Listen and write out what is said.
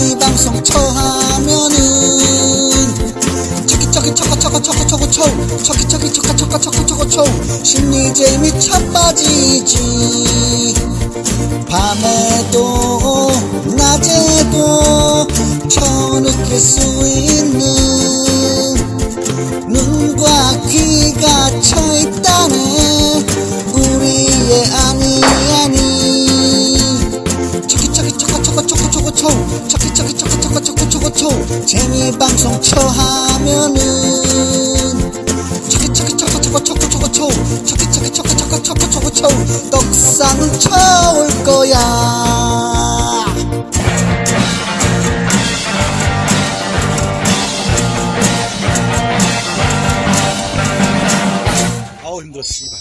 재미 방송 처하면은. 저기 저기 저거 저거 저거 저거 쳐 저기 저기 저거 저거 저거 저거 쳐 심리 재미 차 빠지지. 밤에도 낮에도 쳐 느낄 수 있는 저기 저기 저거 저거 저거 저거 쳐 재미 방송 쳐하면은 저기 저기 저거 저거 저거 저거 쳐 저기 저기 저거 저거 저거 저거 쳐 떡상을 쳐올 거야. 아우 힘들어 씨발